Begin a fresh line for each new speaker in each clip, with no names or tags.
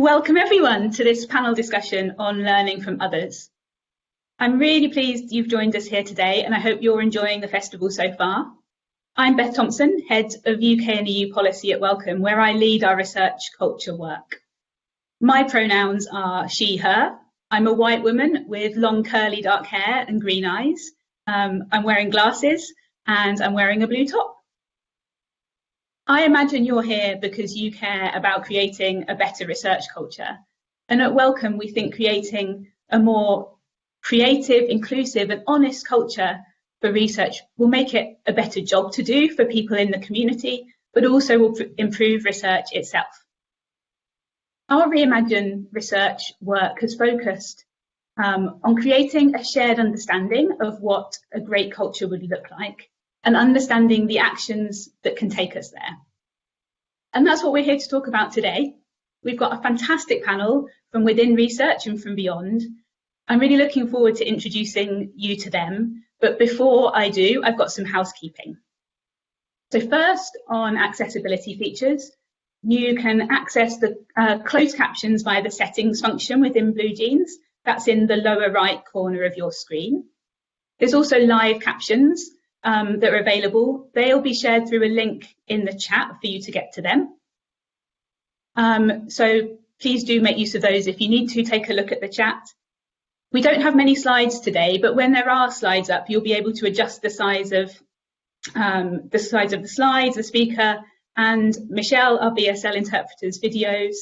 Welcome everyone to this panel discussion on learning from others. I'm really pleased you've joined us here today and I hope you're enjoying the festival so far. I'm Beth Thompson, Head of UK and EU Policy at Wellcome, where I lead our research culture work. My pronouns are she, her. I'm a white woman with long curly dark hair and green eyes. Um, I'm wearing glasses and I'm wearing a blue top. I imagine you're here because you care about creating a better research culture. And at Wellcome, we think creating a more creative, inclusive and honest culture for research will make it a better job to do for people in the community, but also will improve research itself. Our Reimagine research work has focused um, on creating a shared understanding of what a great culture would look like and understanding the actions that can take us there. And that's what we're here to talk about today. We've got a fantastic panel from within research and from beyond. I'm really looking forward to introducing you to them. But before I do, I've got some housekeeping. So first on accessibility features, you can access the uh, closed captions via the settings function within BlueJeans. That's in the lower right corner of your screen. There's also live captions, um, that are available. They'll be shared through a link in the chat for you to get to them. Um, so please do make use of those if you need to take a look at the chat. We don't have many slides today, but when there are slides up, you'll be able to adjust the size of um, the size of the slides, the speaker, and Michelle, our BSL interpreter's videos.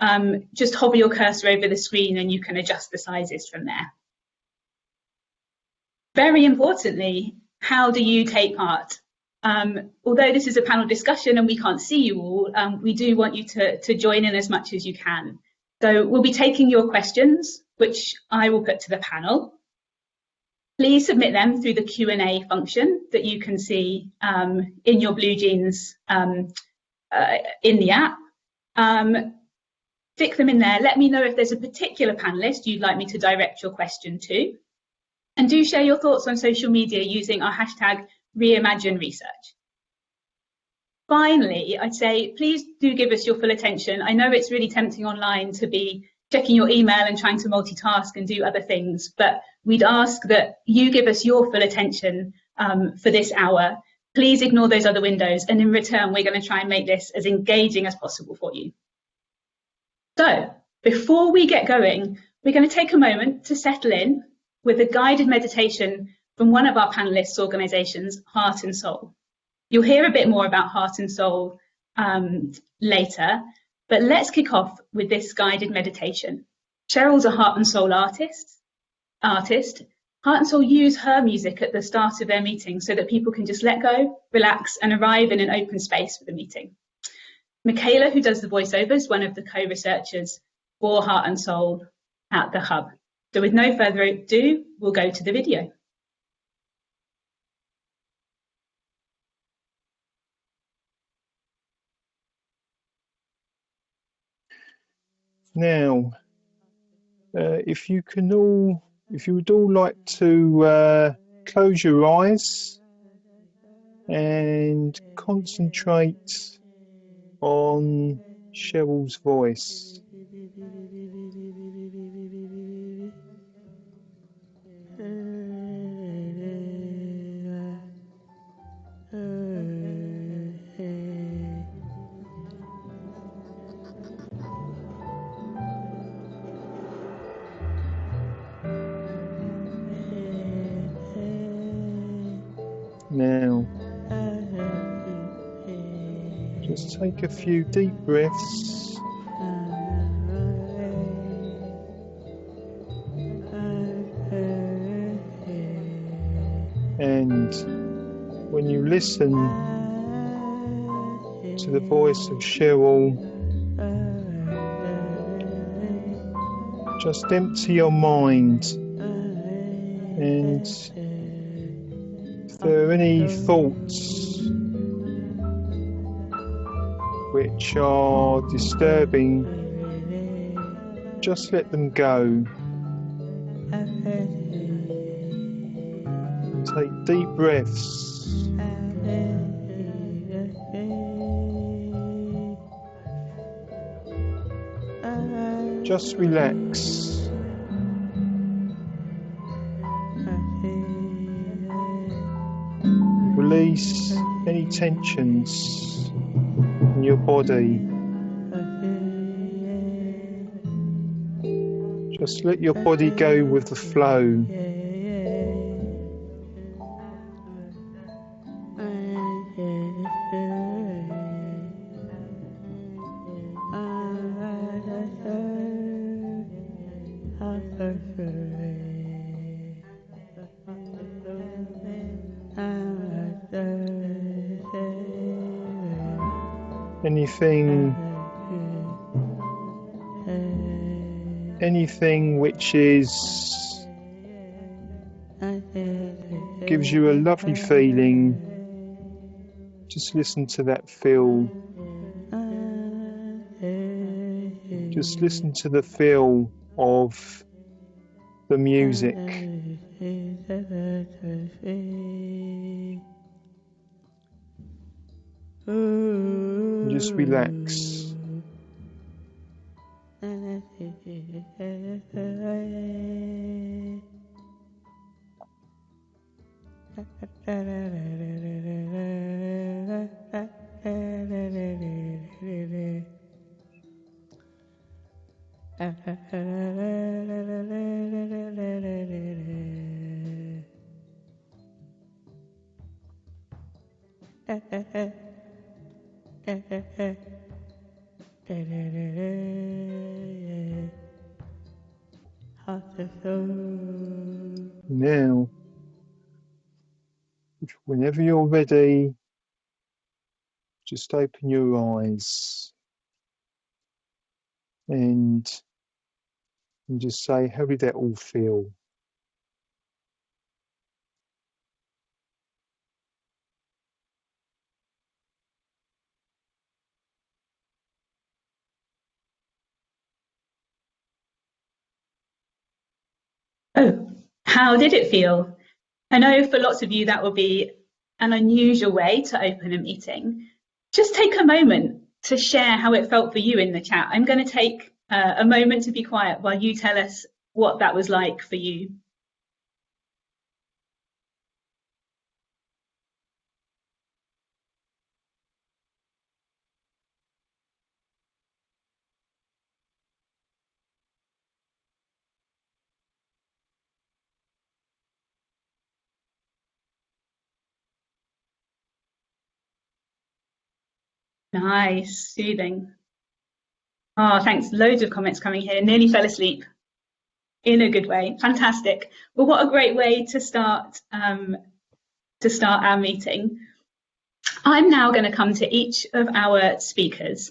Um, just hover your cursor over the screen and you can adjust the sizes from there. Very importantly, how do you take part? Um, although this is a panel discussion and we can't see you all, um, we do want you to, to join in as much as you can. So we'll be taking your questions, which I will put to the panel. Please submit them through the Q&A function that you can see um, in your BlueJeans um, uh, in the app. Um, stick them in there. Let me know if there's a particular panelist you'd like me to direct your question to. And do share your thoughts on social media using our hashtag reimagine research. Finally, I'd say please do give us your full attention. I know it's really tempting online to be checking your email and trying to multitask and do other things, but we'd ask that you give us your full attention um, for this hour. Please ignore those other windows and in return, we're going to try and make this as engaging as possible for you. So before we get going, we're going to take a moment to settle in with a guided meditation from one of our panelists' organisations, Heart and Soul. You'll hear a bit more about Heart and Soul um, later, but let's kick off with this guided meditation. Cheryl's a Heart and Soul artist. Artist. Heart and Soul use her music at the start of their meeting so that people can just let go, relax, and arrive in an open space for the meeting. Michaela, who does the voiceovers, one of the co-researchers for Heart and Soul at the Hub. So with no further ado, we'll go to the video.
Now, uh, if you can all, if you would all like to uh, close your eyes and concentrate on Cheryl's voice. Now, just take a few deep breaths. And when you listen to the voice of Cheryl, just empty your mind and any um, thoughts which are disturbing, just let them go. Take deep breaths. just relax. Tensions in your body. Just let your body go with the flow. Anything anything which is gives you a lovely feeling just listen to that feel. Just listen to the feel of the music whenever you're ready just open your eyes and and just say how did that all feel
Oh, how did it feel? I know for lots of you that will be an unusual way to open a meeting. Just take a moment to share how it felt for you in the chat. I'm going to take uh, a moment to be quiet while you tell us what that was like for you. Nice, soothing. Oh, thanks. Loads of comments coming here. Nearly fell asleep in a good way. Fantastic. Well, what a great way to start um, to start our meeting. I'm now going to come to each of our speakers.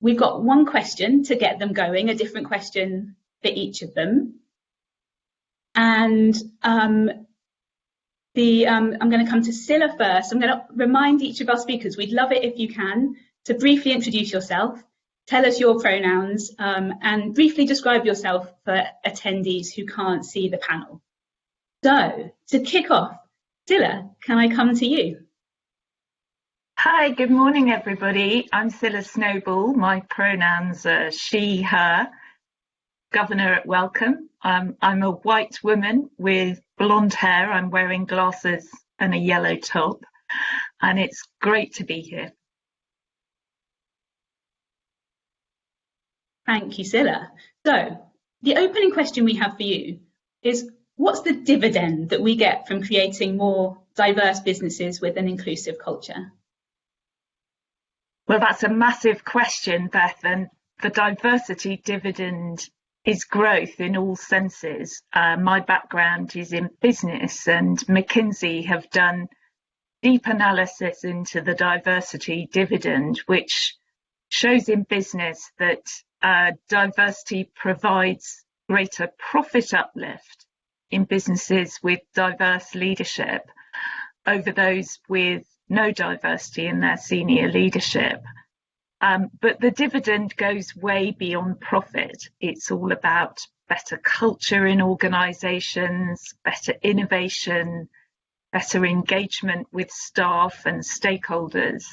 We've got one question to get them going, a different question for each of them. And um, the um, I'm going to come to Scilla first. I'm going to remind each of our speakers, we'd love it if you can to briefly introduce yourself, tell us your pronouns, um, and briefly describe yourself for attendees who can't see the panel. So, to kick off, Scilla, can I come to you?
Hi, good morning, everybody. I'm Scilla Snowball. My pronouns are she, her. Governor at Wellcome. Um, I'm a white woman with blonde hair. I'm wearing glasses and a yellow top. And it's great to be here.
Thank you, Scilla. So the opening question we have for you is what's the dividend that we get from creating more diverse businesses with an inclusive culture?
Well, that's a massive question, Beth, and the diversity dividend is growth in all senses. Uh, my background is in business and McKinsey have done deep analysis into the diversity dividend, which shows in business that uh, diversity provides greater profit uplift in businesses with diverse leadership over those with no diversity in their senior leadership. Um, but the dividend goes way beyond profit. It's all about better culture in organisations, better innovation, better engagement with staff and stakeholders,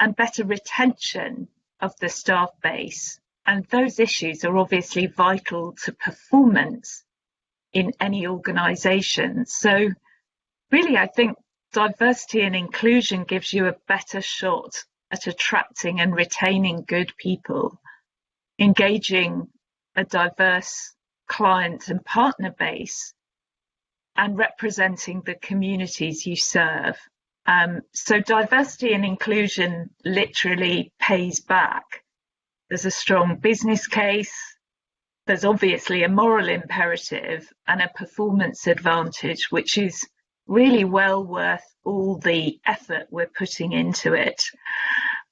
and better retention of the staff base and those issues are obviously vital to performance in any organisation. So really, I think diversity and inclusion gives you a better shot at attracting and retaining good people, engaging a diverse client and partner base, and representing the communities you serve. Um, so diversity and inclusion literally pays back. There's a strong business case, there's obviously a moral imperative and a performance advantage, which is really well worth all the effort we're putting into it.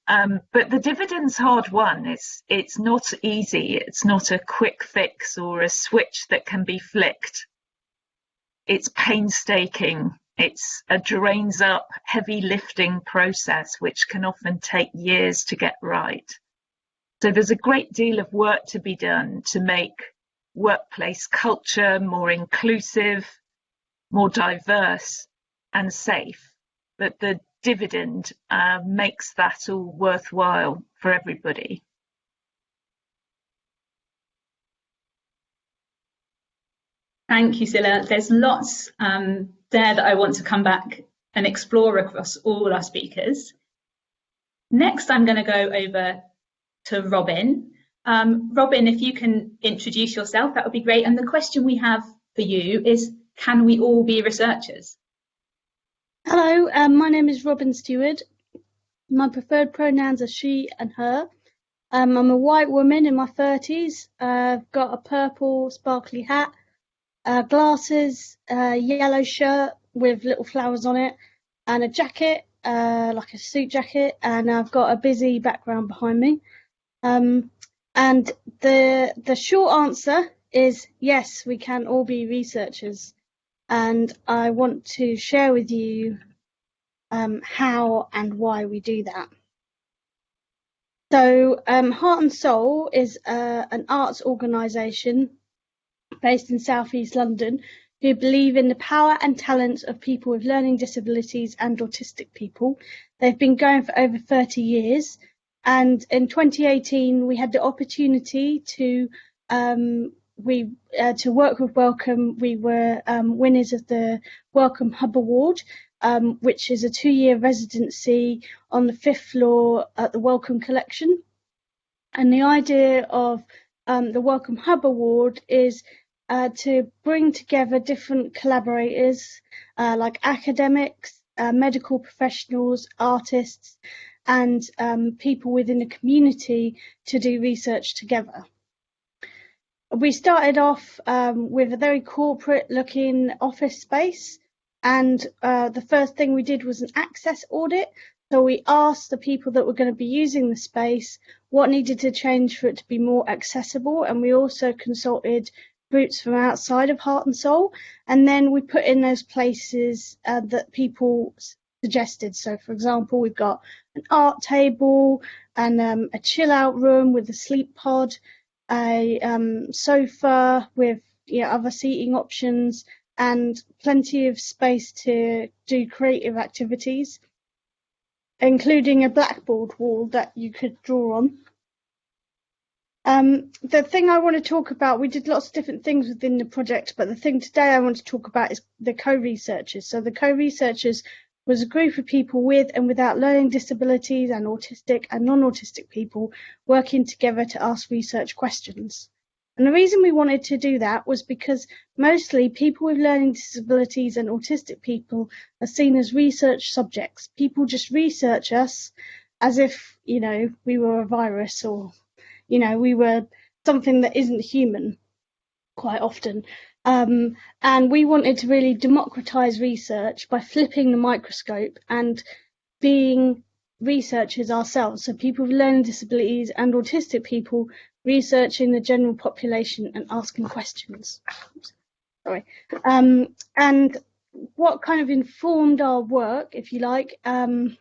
Um, but the dividend's hard won. It's it's not easy. It's not a quick fix or a switch that can be flicked. It's painstaking. It's a drains up, heavy lifting process which can often take years to get right. So there's a great deal of work to be done to make workplace culture more inclusive, more diverse and safe. But the dividend uh, makes that all worthwhile for everybody.
Thank you, Scilla. There's lots um, there that I want to come back and explore across all our speakers. Next, I'm going to go over to Robin. Um, Robin, if you can introduce yourself, that would be great. And the question we have for you is, can we all be researchers?
Hello, um, my name is Robin Stewart. My preferred pronouns are she and her. Um, I'm a white woman in my 30s. Uh, I've got a purple sparkly hat, uh, glasses, a yellow shirt with little flowers on it, and a jacket, uh, like a suit jacket, and I've got a busy background behind me. Um, and the the short answer is yes, we can all be researchers and I want to share with you um, how and why we do that. So, um, Heart and Soul is uh, an arts organisation based in southeast London who believe in the power and talents of people with learning disabilities and autistic people. They've been going for over 30 years, and in 2018 we had the opportunity to um, we uh, to work with Wellcome, we were um, winners of the Wellcome Hub Award, um, which is a two-year residency on the fifth floor at the Wellcome Collection. And the idea of um, the Wellcome Hub Award is uh, to bring together different collaborators uh, like academics, uh, medical professionals, artists, and um, people within the community to do research together. We started off um, with a very corporate looking office space and uh, the first thing we did was an access audit. So we asked the people that were going to be using the space what needed to change for it to be more accessible and we also consulted groups from outside of heart and soul and then we put in those places uh, that people suggested. So for example we've got an art table and um, a chill out room with a sleep pod a um, sofa with other seating options and plenty of space to do creative activities, including a blackboard wall that you could draw on. Um, the thing I want to talk about, we did lots of different things within the project, but the thing today I want to talk about is the co-researchers. So the co-researchers was a group of people with and without learning disabilities and autistic and non-autistic people working together to ask research questions. And the reason we wanted to do that was because mostly people with learning disabilities and autistic people are seen as research subjects. People just research us as if, you know, we were a virus or, you know, we were something that isn't human quite often. Um, and we wanted to really democratize research by flipping the microscope and being researchers ourselves. So people with learning disabilities and autistic people researching the general population and asking questions. Sorry. Um, and what kind of informed our work, if you like, um,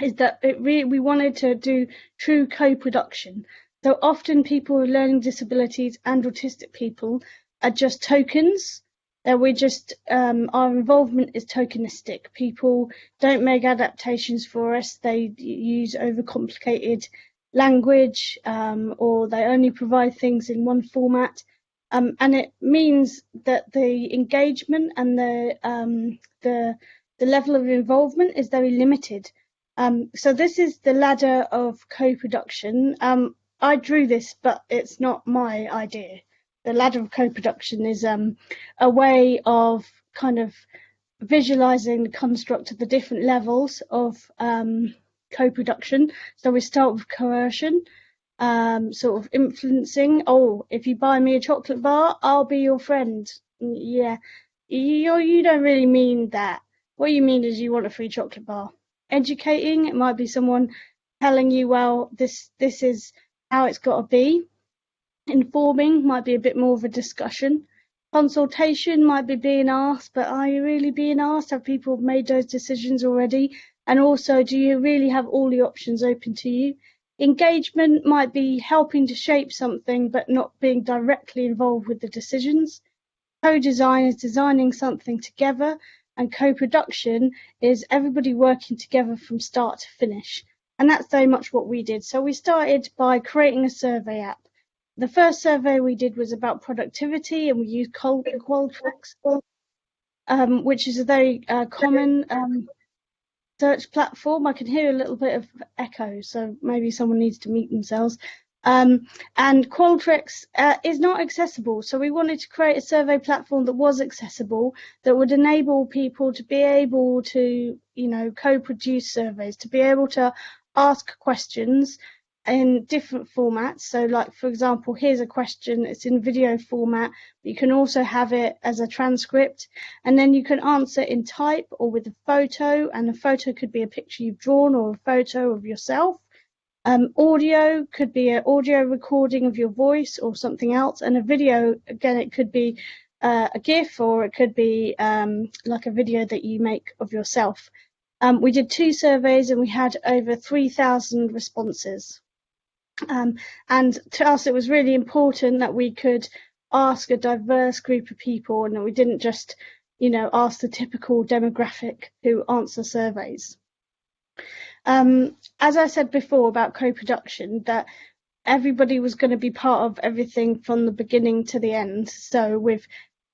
is that it we wanted to do true co-production. So often people with learning disabilities and autistic people are just tokens that we just um, our involvement is tokenistic. People don't make adaptations for us. They use overcomplicated language um, or they only provide things in one format. Um, and it means that the engagement and the, um, the, the level of involvement is very limited. Um, so this is the ladder of co-production. Um, I drew this, but it's not my idea. The ladder of co-production is um, a way of kind of visualizing the construct of the different levels of um, co-production. So we start with coercion, um, sort of influencing. Oh, if you buy me a chocolate bar, I'll be your friend. Yeah, you you don't really mean that. What you mean is you want a free chocolate bar educating. It might be someone telling you, well, this this is how it's got to be. Informing might be a bit more of a discussion. Consultation might be being asked, but are you really being asked? Have people made those decisions already? And also, do you really have all the options open to you? Engagement might be helping to shape something, but not being directly involved with the decisions. Co-design is designing something together and co-production is everybody working together from start to finish. And that's very much what we did. So we started by creating a survey app. The first survey we did was about productivity and we used Qualtrics, um, which is a very uh, common um, search platform. I can hear a little bit of echo, so maybe someone needs to mute themselves. Um, and Qualtrics uh, is not accessible. So we wanted to create a survey platform that was accessible, that would enable people to be able to, you know, co-produce surveys, to be able to ask questions in different formats. So like, for example, here's a question, it's in video format, but you can also have it as a transcript. And then you can answer in type or with a photo, and a photo could be a picture you've drawn or a photo of yourself. Um, audio could be an audio recording of your voice or something else, and a video, again, it could be uh, a GIF or it could be um, like a video that you make of yourself. Um, we did two surveys and we had over 3,000 responses. Um, and to us, it was really important that we could ask a diverse group of people and that we didn't just, you know, ask the typical demographic who answer surveys. Um, as I said before about co-production, that everybody was going to be part of everything from the beginning to the end. So with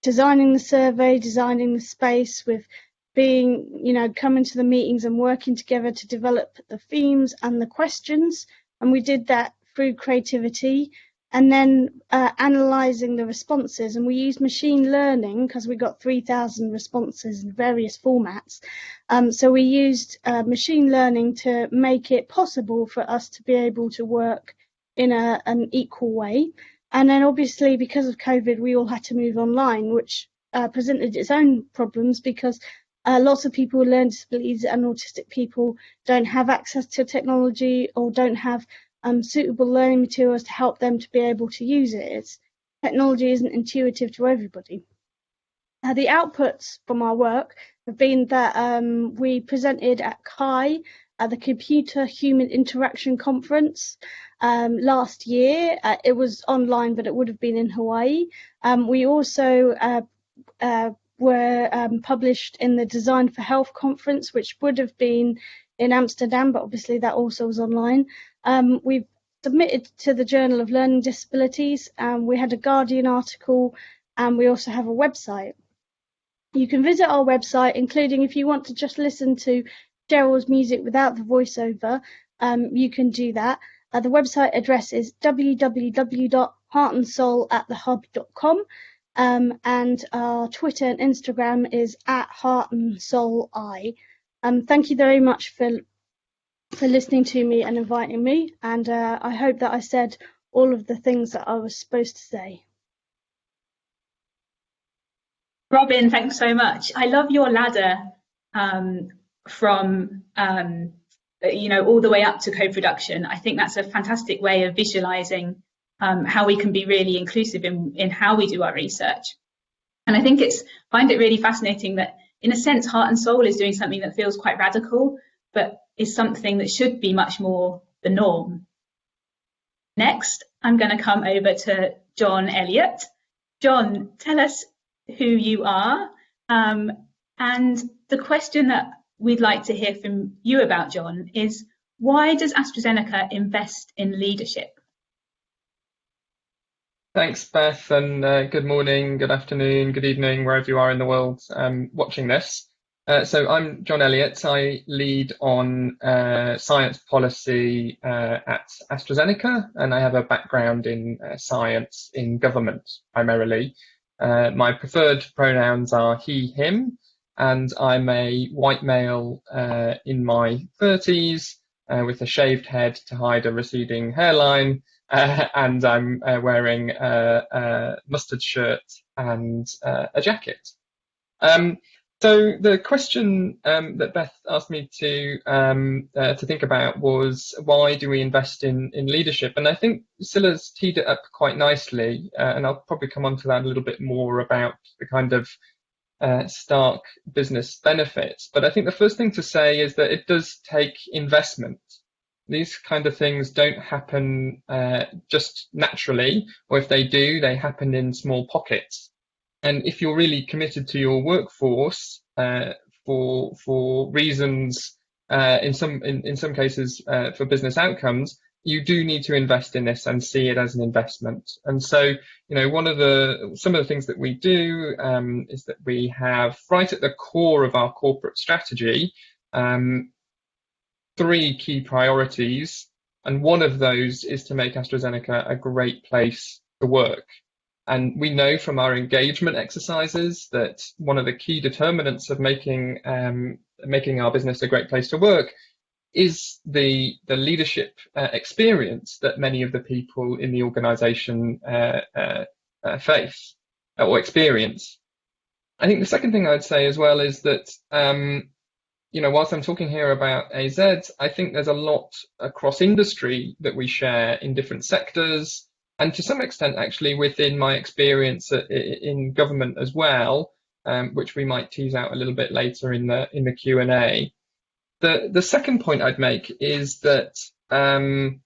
designing the survey, designing the space, with being, you know, coming to the meetings and working together to develop the themes and the questions. And we did that through creativity and then uh, analyzing the responses. And we used machine learning because we got 3,000 responses in various formats. Um, so we used uh, machine learning to make it possible for us to be able to work in a, an equal way. And then obviously because of COVID, we all had to move online, which uh, presented its own problems because uh, lots of people with learning disabilities and autistic people don't have access to technology or don't have um, suitable learning materials to help them to be able to use it. Technology isn't intuitive to everybody. Uh, the outputs from our work have been that um, we presented at CHI at the Computer Human Interaction Conference um, last year. Uh, it was online, but it would have been in Hawaii. Um, we also uh, uh were um, published in the Design for Health conference, which would have been in Amsterdam, but obviously that also was online. Um, we've submitted to the Journal of Learning Disabilities, and we had a Guardian article, and we also have a website. You can visit our website, including if you want to just listen to Gerald's music without the voiceover, um, you can do that. Uh, the website address is www.heartandsoulatthehub.com um, and our Twitter and Instagram is at Heart and Soul I. Um, thank you very much for for listening to me and inviting me. And uh, I hope that I said all of the things that I was supposed to say.
Robin, thanks so much. I love your ladder um, from, um, you know, all the way up to co-production. I think that's a fantastic way of visualizing um, how we can be really inclusive in, in how we do our research. And I think it's, find it really fascinating that in a sense, Heart and Soul is doing something that feels quite radical, but is something that should be much more the norm. Next, I'm going to come over to John Elliott. John, tell us who you are. Um, and the question that we'd like to hear from you about, John, is Why does AstraZeneca invest in leadership?
Thanks, Beth, and uh, good morning, good afternoon, good evening, wherever you are in the world um, watching this. Uh, so I'm John Elliott. I lead on uh, science policy uh, at AstraZeneca, and I have a background in uh, science in government primarily. Uh, my preferred pronouns are he, him, and I'm a white male in my 30s with a shaved head to hide a receding hairline and I'm uh, wearing a, a, mustard shirt and uh, a jacket. Um, so the question um, that Beth asked me to um, uh, to think about was why do we invest in in leadership? And I think Scilla's teed it up quite nicely, uh, and I'll probably come on to that a little bit more about the kind of uh, stark business benefits. But I think the first thing to say is that it does take investment these kind of things don't happen uh, just naturally, or if they do, they happen in small pockets. And if you're really committed to your workforce uh, for for reasons, uh, in some in, in some cases uh, for business outcomes, you do need to invest in this and see it as an investment. And so, you know, one of the some of the things that we do um, is that we have right at the core of our corporate strategy um, three key priorities, and one of those is to make AstraZeneca a great place to work. And we know from our engagement exercises that one of the key determinants of making um, making our business a great place to work is the the leadership uh, experience that many of the people in the organisation uh, uh, uh, face or experience. I think the second thing I'd say as well is that um, you know, whilst I'm talking here about AZ, I think there's a lot across industry that we share in different sectors, and to some extent, actually, within my experience in government as well, um, which we might tease out a little bit later in the in the Q and A. The the second point I'd make is that um,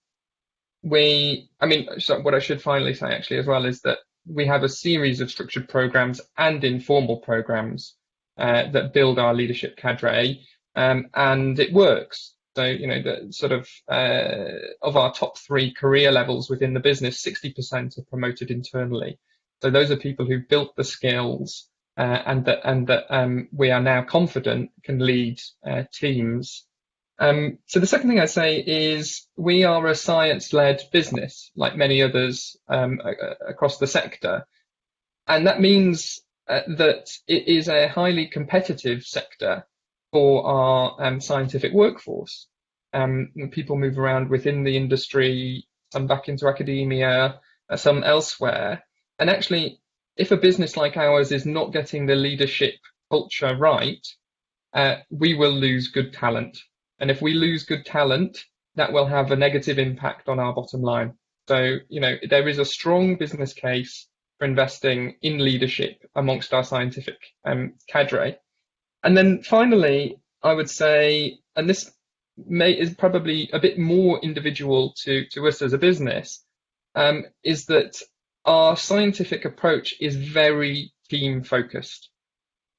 we, I mean, so what I should finally say actually as well is that we have a series of structured programs and informal programs uh, that build our leadership cadre um, and it works. So, you know, the sort of uh, of our top three career levels within the business, 60% are promoted internally. So those are people who built the skills uh, and that and that um, we are now confident can lead uh, teams. Um, so the second thing I say is we are a science-led business, like many others um, across the sector, and that means uh, that it is a highly competitive sector for our um, scientific workforce. Um, people move around within the industry, some back into academia, uh, some elsewhere. And actually, if a business like ours is not getting the leadership culture right, uh, we will lose good talent. And if we lose good talent, that will have a negative impact on our bottom line. So, you know, there is a strong business case for investing in leadership amongst our scientific um, cadre. And then finally, I would say, and this may is probably a bit more individual to, to us as a business, um, is that our scientific approach is very team focused.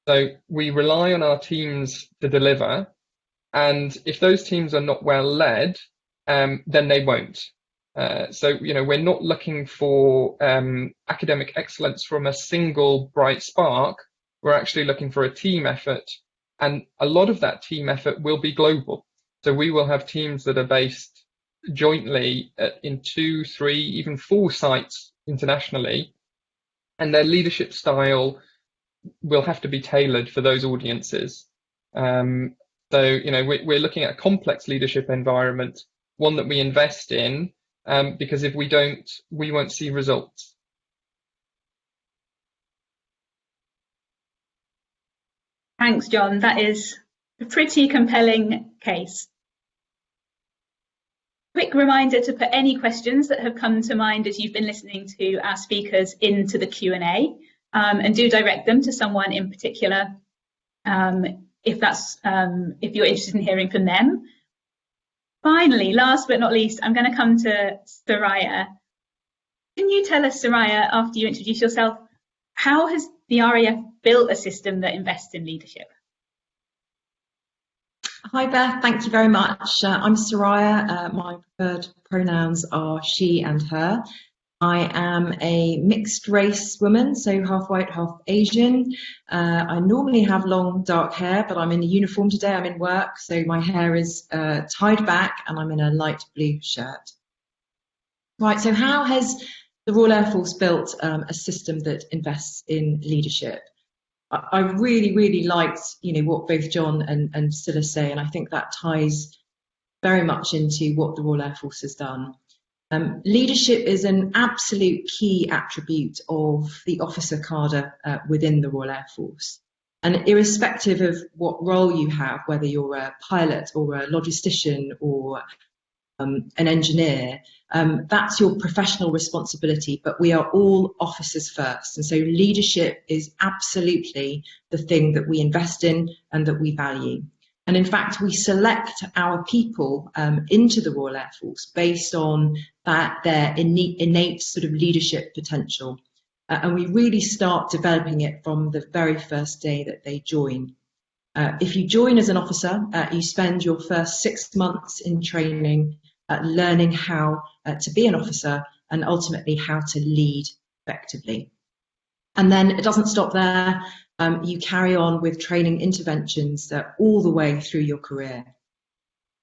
So we rely on our teams to deliver. And if those teams are not well led, um, then they won't. Uh, so, you know, we're not looking for um, academic excellence from a single bright spark we're actually looking for a team effort. And a lot of that team effort will be global. So we will have teams that are based jointly in two, three, even four sites internationally. And their leadership style will have to be tailored for those audiences. Um, so, you know, we, we're looking at a complex leadership environment, one that we invest in, um, because if we don't, we won't see results.
Thanks, John. That is a pretty compelling case. Quick reminder to put any questions that have come to mind as you've been listening to our speakers into the Q&A um, and do direct them to someone in particular um, if that's um, if you're interested in hearing from them. Finally, last but not least, I'm going to come to Soraya. Can you tell us, Soraya, after you introduce yourself, how has the RAF built a system that invests in leadership?
Hi Beth, thank you very much. Uh, I'm Soraya. Uh, my preferred pronouns are she and her. I am a mixed race woman, so half white, half Asian. Uh, I normally have long dark hair, but I'm in a uniform today. I'm in work, so my hair is uh, tied back and I'm in a light blue shirt. Right, so how has the Royal Air Force built um, a system that invests in leadership? I really, really liked, you know, what both John and, and Scilla say, and I think that ties very much into what the Royal Air Force has done. Um, leadership is an absolute key attribute of the officer cadre uh, within the Royal Air Force. And irrespective of what role you have, whether you're a pilot or a logistician or um, an engineer, um, that's your professional responsibility, but we are all officers first. And so leadership is absolutely the thing that we invest in and that we value. And in fact, we select our people um, into the Royal Air Force based on that their innate, innate sort of leadership potential. Uh, and we really start developing it from the very first day that they join. Uh, if you join as an officer, uh, you spend your first six months in training uh, learning how uh, to be an officer and ultimately how to lead effectively. And then it doesn't stop there. Um, you carry on with training interventions uh, all the way through your career.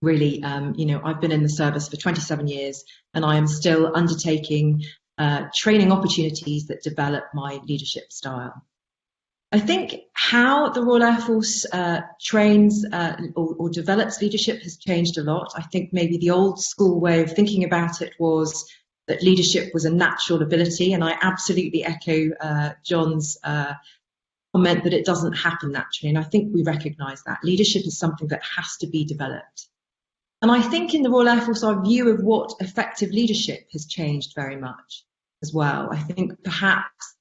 Really, um, you know, I've been in the service for 27 years and I am still undertaking uh, training opportunities that develop my leadership style. I think how the Royal Air Force uh, trains uh, or, or, develops leadership has changed a lot. I think maybe the old school way of thinking about it was that leadership was a natural ability, and I absolutely echo uh, John's comment that it doesn't happen naturally, and I think we recognise that. Leadership is something that has to be developed. And I think in the Royal Air Force, our view of what effective leadership has changed very much as well. I think perhaps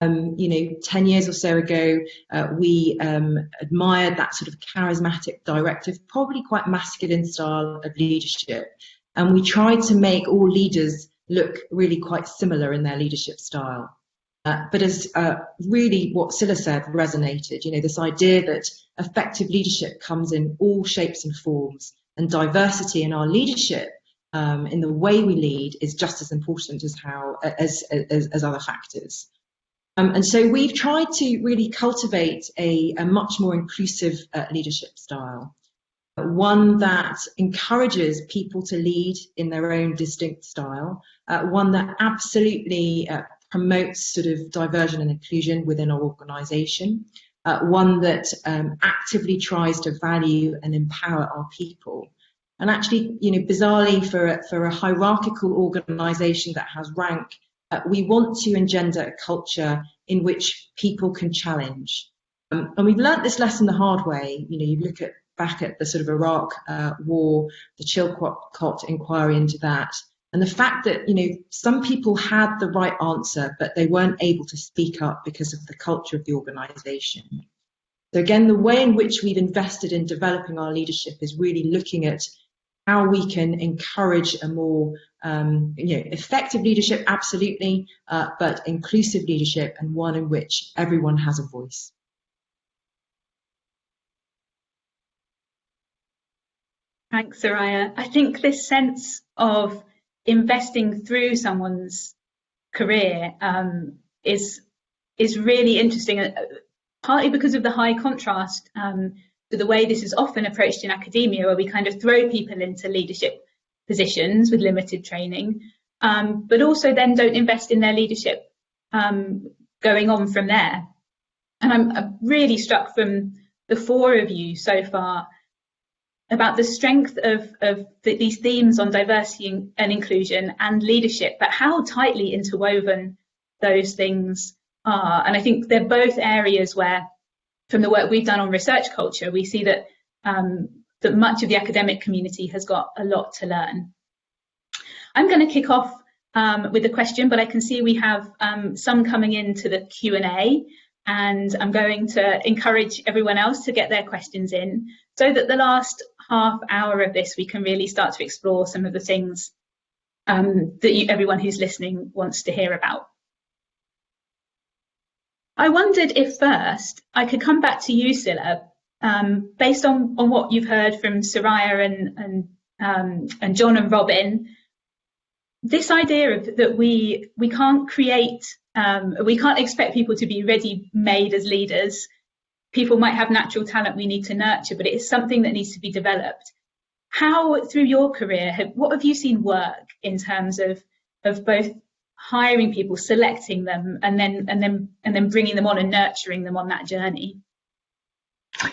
um, you know, 10 years or so ago, uh, we um, admired that sort of charismatic directive, probably quite masculine style of leadership. And we tried to make all leaders look really quite similar in their leadership style. Uh, but as uh, really what Scilla said resonated, you know, this idea that effective leadership comes in all shapes and forms and diversity in our leadership um, in the way we lead is just as important as how as, as, as other factors. Um, and so we've tried to really cultivate a, a much more inclusive uh, leadership style, one that encourages people to lead in their own distinct style, uh, one that absolutely uh, promotes sort of diversion and inclusion within our organisation, uh, one that um, actively tries to value and empower our people. And actually, you know, bizarrely for, for a hierarchical organisation that has rank uh, we want to engender a culture in which people can challenge. Um, and we've learnt this lesson the hard way. You know, you look at back at the sort of Iraq uh, war, the Chilcot inquiry into that, and the fact that you know some people had the right answer, but they weren't able to speak up because of the culture of the organisation. So again, the way in which we've invested in developing our leadership is really looking at how we can encourage a more um, you know, effective leadership, absolutely, uh, but inclusive leadership and one in which everyone has a voice.
Thanks, Soraya. I think this sense of investing through someone's career um, is is really interesting, uh, partly because of the high contrast um, to the way this is often approached in academia, where we kind of throw people into leadership positions with limited training, um, but also then don't invest in their leadership um, going on from there. And I'm, I'm really struck from the four of you so far about the strength of, of the, these themes on diversity and inclusion and leadership, but how tightly interwoven those things are. And I think they're both areas where from the work we've done on research culture, we see that um, that much of the academic community has got a lot to learn. I'm going to kick off um, with a question, but I can see we have um, some coming into the Q&A and I'm going to encourage everyone else to get their questions in so that the last half hour of this we can really start to explore some of the things um, that you, everyone who's listening wants to hear about. I wondered if first I could come back to you, Scilla, um, based on, on what you've heard from Soraya and, and, um, and John and Robin, this idea of that we we can't create um, we can't expect people to be ready made as leaders people might have natural talent we need to nurture but it is something that needs to be developed. How through your career have, what have you seen work in terms of of both hiring people selecting them and then and then and then bringing them on and nurturing them on that journey?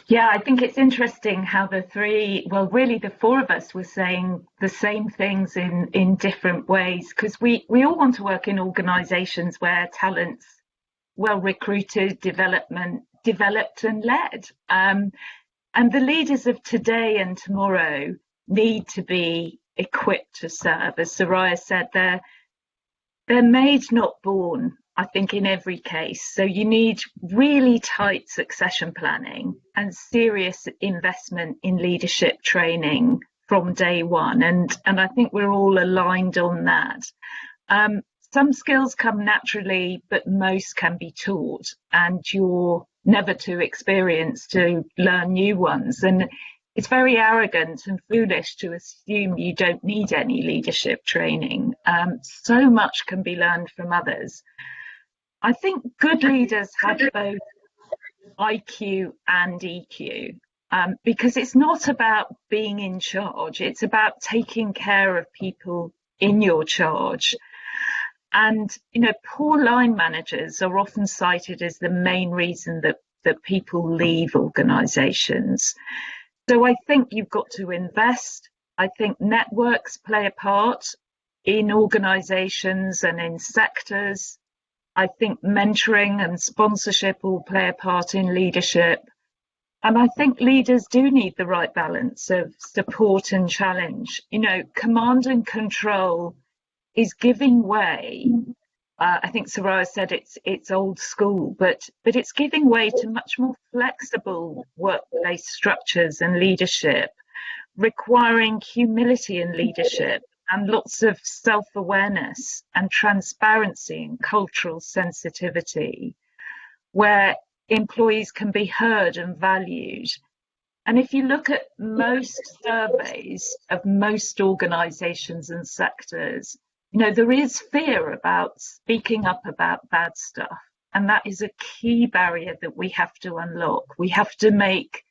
Yeah, I think it's interesting how the three, well, really the four of us were saying the same things in, in different ways because we, we all want to work in organisations where talent's well recruited, development developed and led. Um, and the leaders of today and tomorrow need to be equipped to serve. As Soraya said, they're they're made, not born. I think, in every case. So you need really tight succession planning and serious investment in leadership training from day one. And, and I think we're all aligned on that. Um, some skills come naturally, but most can be taught, and you're never too experienced to learn new ones. And it's very arrogant and foolish to assume you don't need any leadership training. Um, so much can be learned from others. I think good leaders have both IQ and EQ um, because it's not about being in charge, it's about taking care of people in your charge. And, you know, poor line managers are often cited as the main reason that, that people leave organisations. So I think you've got to invest. I think networks play a part in organisations and in sectors. I think mentoring and sponsorship will play a part in leadership. And I think leaders do need the right balance of support and challenge. You know, command and control is giving way. Uh, I think Soraya said it's it's old school, but but it's giving way to much more flexible workplace structures and leadership, requiring humility in leadership and lots of self awareness and transparency and cultural sensitivity, where employees can be heard and valued. And if you look at most surveys of most organisations and sectors, you know, there is fear about speaking up about bad stuff. And that is a key barrier that we have to unlock. We have to make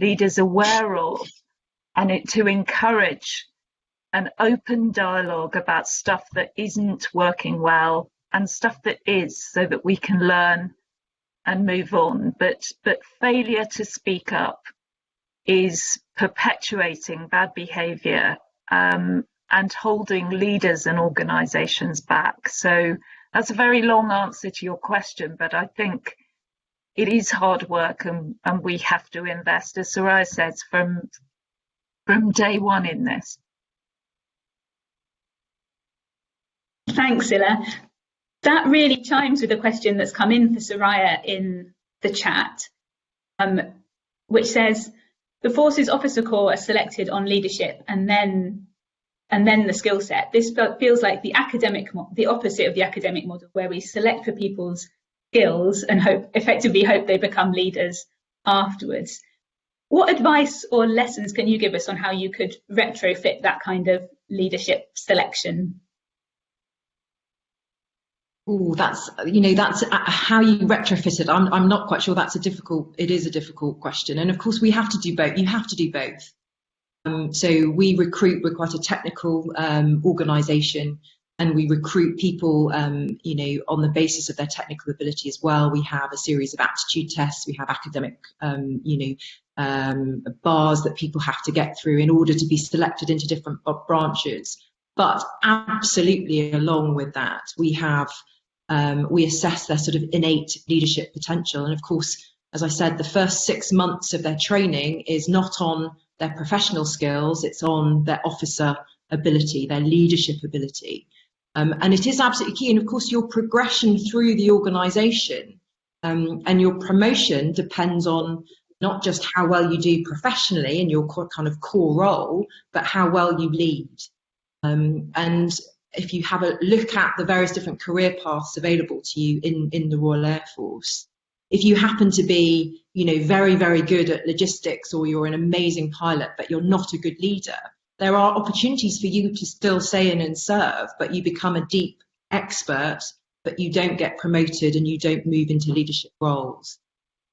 leaders aware of and it, to encourage an open dialogue about stuff that isn't working well and stuff that is so that we can learn and move on but but failure to speak up is perpetuating bad behavior um, and holding leaders and organizations back so that's a very long answer to your question but i think it is hard work and, and we have to invest as Soraya says from from day one in this
Thanks, Scilla. That really chimes with a question that's come in for Soraya in the chat, um, which says the Forces Officer Corps are selected on leadership and then and then the skill set. This feels like the academic, the opposite of the academic model, where we select for people's skills and hope, effectively hope they become leaders afterwards. What advice or lessons can you give us on how you could retrofit that kind of leadership selection
Oh, that's you know that's uh, how you retrofit it. I'm I'm not quite sure. That's a difficult. It is a difficult question, and of course we have to do both. You have to do both. Um, so we recruit. We're quite a technical um, organisation, and we recruit people, um, you know, on the basis of their technical ability as well. We have a series of aptitude tests. We have academic, um, you know, um, bars that people have to get through in order to be selected into different branches. But absolutely, along with that, we have um, we assess their sort of innate leadership potential. And of course, as I said, the first six months of their training is not on their professional skills, it's on their officer ability, their leadership ability. Um, and it is absolutely key. And of course, your progression through the organization um, and your promotion depends on not just how well you do professionally in your kind of core role, but how well you lead. Um, and if you have a look at the various different career paths available to you in, in the Royal Air Force, if you happen to be, you know, very, very good at logistics or you're an amazing pilot, but you're not a good leader, there are opportunities for you to still stay in and serve, but you become a deep expert, but you don't get promoted and you don't move into leadership roles.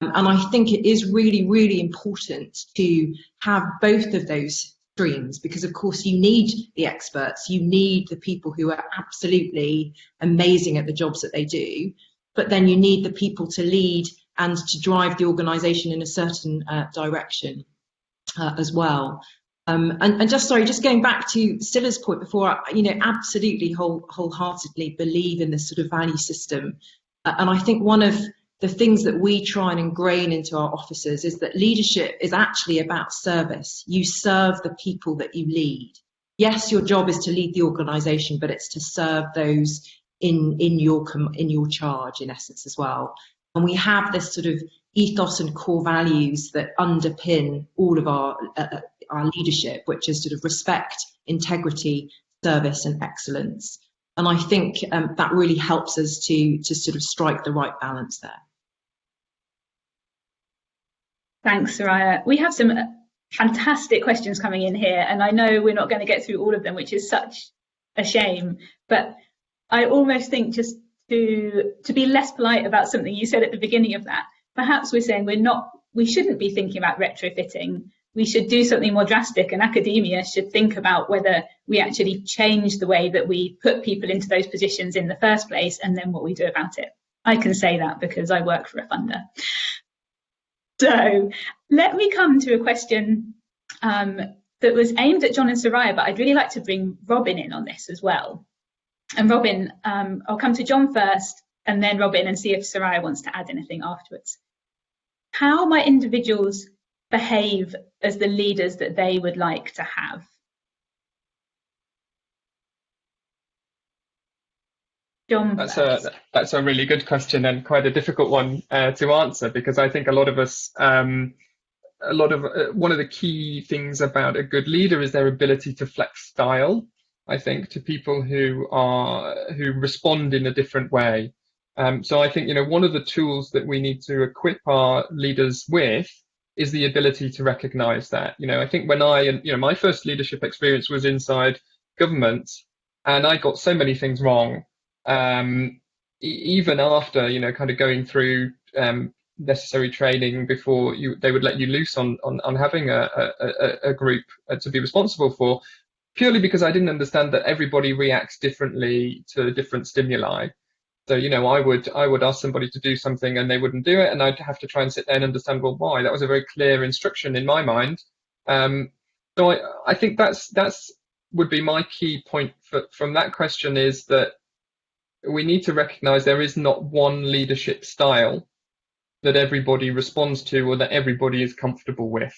Um, and I think it is really, really important to have both of those streams because, of course, you need the experts, you need the people who are absolutely amazing at the jobs that they do, but then you need the people to lead and to drive the organisation in a certain uh, direction uh, as well. Um, and, and, just sorry, just going back to Scilla's point before, you know, absolutely whole, wholeheartedly believe in this sort of value system. Uh, and I think one of the things that we try and ingrain into our officers is that leadership is actually about service. You serve the people that you lead. Yes, your job is to lead the organisation, but it's to serve those in in your in your charge, in essence, as well. And we have this sort of ethos and core values that underpin all of our uh, uh, our leadership, which is sort of respect, integrity, service, and excellence. And I think um, that really helps us to to sort of strike the right balance there.
Thanks, Soraya. We have some fantastic questions coming in here, and I know we're not going to get through all of them, which is such a shame. But I almost think just to to be less polite about something you said at the beginning of that, perhaps we're saying we're not, we shouldn't be thinking about retrofitting. We should do something more drastic, and academia should think about whether we actually change the way that we put people into those positions in the first place, and then what we do about it. I can say that because I work for a funder. So let me come to a question um, that was aimed at John and Soraya, but I'd really like to bring Robin in on this as well. And Robin, um, I'll come to John first and then Robin and see if Soraya wants to add anything afterwards. How might individuals behave as the leaders that they would like to have?
John that's a that's a really good question and quite a difficult one uh, to answer because I think a lot of us um, a lot of uh, one of the key things about a good leader is their ability to flex style I think to people who are who respond in a different way. Um, so I think you know one of the tools that we need to equip our leaders with is the ability to recognize that. You know I think when I and you know my first leadership experience was inside government and I got so many things wrong um, even after you know kind of going through um, necessary training before you they would let you loose on on, on having a, a, a group uh, to be responsible for purely because I didn't understand that everybody reacts differently to different stimuli. So you know I would I would ask somebody to do something and they wouldn't do it and I'd have to try and sit there and understand well why? That was a very clear instruction in my mind. Um, so I, I think that's that's would be my key point for, from that question is that we need to recognize there is not one leadership style that everybody responds to or that everybody is comfortable with.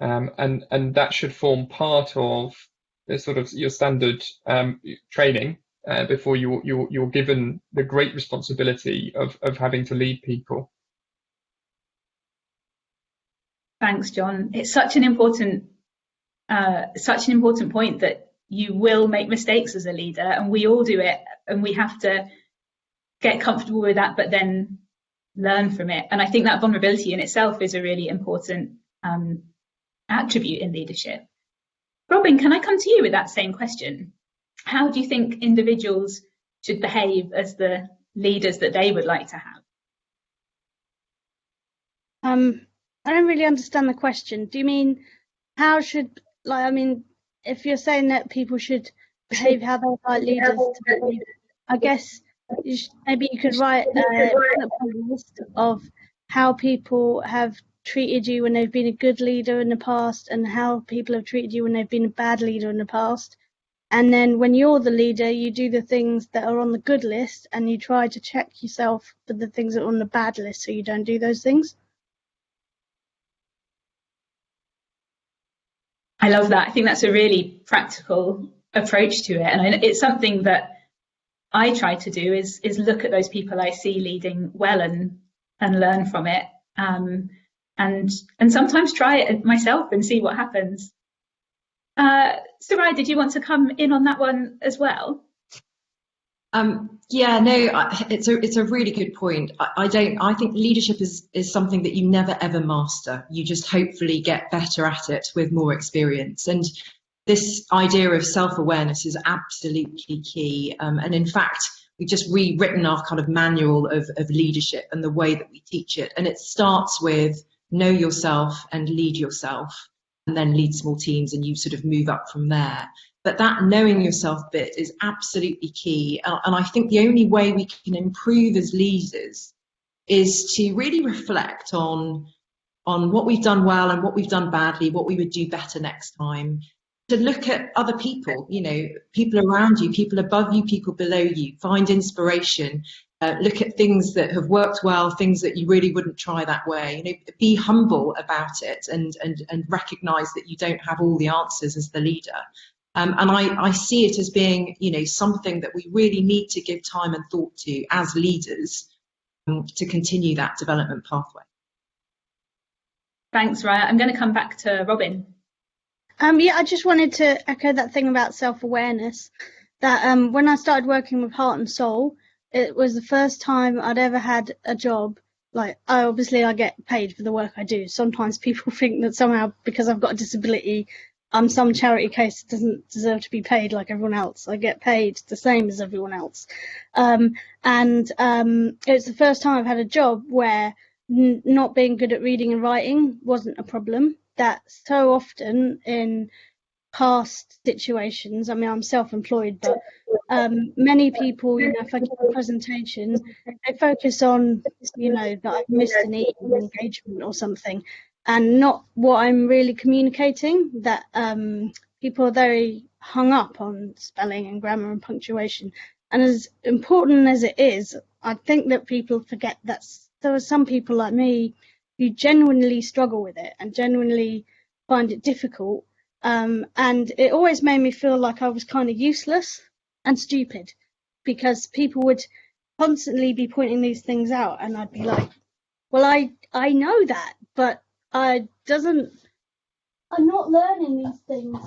Um, and, and that should form part of sort of your standard um, training uh, before you, you, you're given the great responsibility of, of having to lead people.
Thanks, John. It's such an important, uh, such an important point that you will make mistakes as a leader and we all do it and we have to get comfortable with that but then learn from it and i think that vulnerability in itself is a really important um, attribute in leadership robin can i come to you with that same question? How do you think individuals should behave as the leaders that they would like to have?
Um i don't really understand the question. Do you mean how should like i mean if you're saying that people should behave how they like leaders behave, I guess you should, maybe you could write a list of how people have treated you when they've been a good leader in the past and how people have treated you when they've been a bad leader in the past. And then when you're the leader, you do the things that are on the good list and you try to check yourself for the things that are on the bad list so you don't do those things.
I love that. I think that's a really practical approach to it. And it's something that I try to do is, is look at those people I see leading well and, and learn from it. Um, and, and sometimes try it myself and see what happens. Uh, Soraya, did you want to come in on that one as well?
Um, yeah, no, it's a it's a really good point. I, I, don't. I think leadership is is something that you never ever master. You just hopefully get better at it with more experience. And this idea of self awareness is absolutely key. Um, and in fact, we've just rewritten our kind of manual of of leadership and the way that we teach it. And it starts with know yourself and lead yourself, and then lead small teams, and you sort of move up from there. But that knowing yourself bit is absolutely key. Uh, and I think the only way we can improve as leaders is to really reflect on, on what we've done well and what we've done badly, what we would do better next time. To look at other people, you know, people around you, people above you, people below you, find inspiration, uh, look at things that have worked well, things that you really wouldn't try that way. You know, be humble about it and and and recognise that you don't have all the answers as the leader. Um, and I, I see it as being, you know, something that we really need to give time and thought to as leaders um, to continue that development pathway.
Thanks, Raya. I'm going to come back to Robin.
Um, yeah, I just wanted to echo that thing about self-awareness. That um, when I started working with Heart and Soul, it was the first time I'd ever had a job. Like, I obviously I get paid for the work I do. Sometimes people think that somehow because I've got a disability, I'm some charity case that doesn't deserve to be paid like everyone else. I get paid the same as everyone else. Um, and um, it's the first time I've had a job where not being good at reading and writing wasn't a problem. That so often in past situations, I mean, I'm self-employed, but um, many people, you know, if I give a presentation, they focus on, you know, that I've missed an engagement or something and not what I'm really communicating. That um, people are very hung up on spelling and grammar and punctuation. And as important as it is, I think that people forget that there are some people like me who genuinely struggle with it and genuinely find it difficult. Um, and it always made me feel like I was kind of useless and stupid because people would constantly be pointing these things out and I'd be like, well, I, I know that, but I doesn't. I'm not learning these things.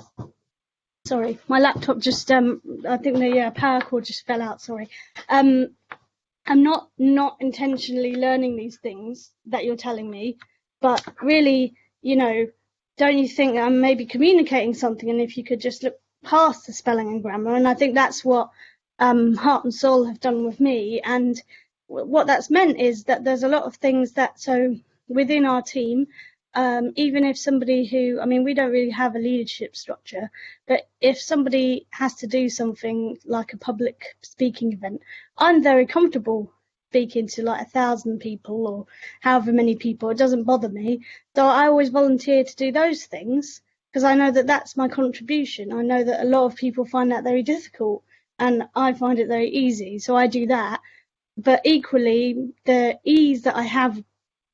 Sorry, my laptop just um. I think the uh, power cord just fell out. Sorry. Um, I'm not not intentionally learning these things that you're telling me, but really, you know, don't you think I'm maybe communicating something? And if you could just look past the spelling and grammar, and I think that's what um, Heart and Soul have done with me. And what that's meant is that there's a lot of things that so within our team um, even if somebody who, I mean, we don't really have a leadership structure, but if somebody has to do something like a public speaking event, I'm very comfortable speaking to like a thousand people or however many people. It doesn't bother me. So I always volunteer to do those things because I know that that's my contribution. I know that a lot of people find that very difficult and I find it very easy. So I do that. But equally, the ease that I have